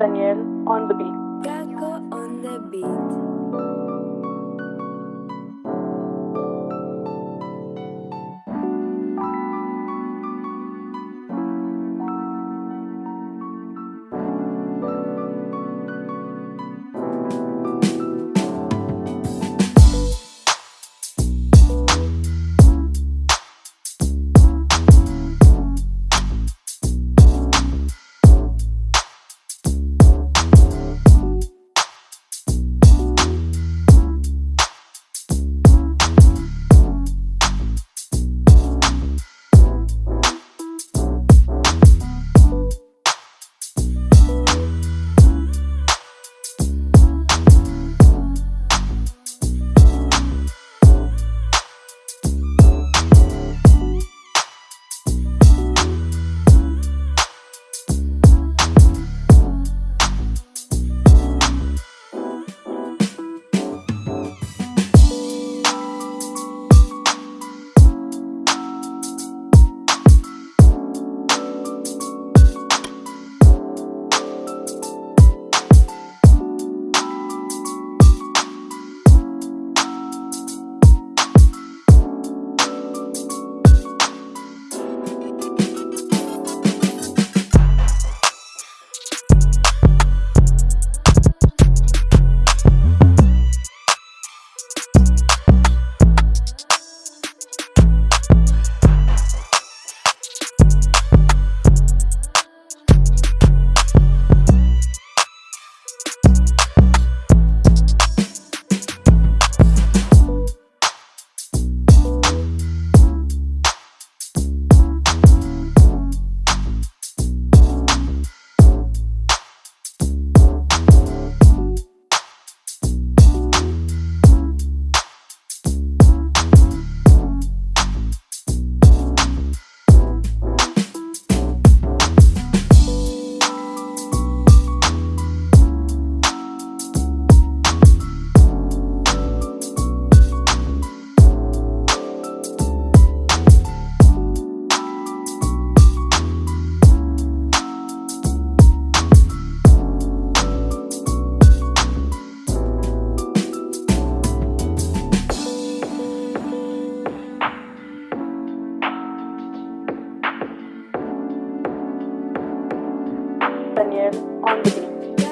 Daniel on the beat. Kako on the beat. Daniel on the beat.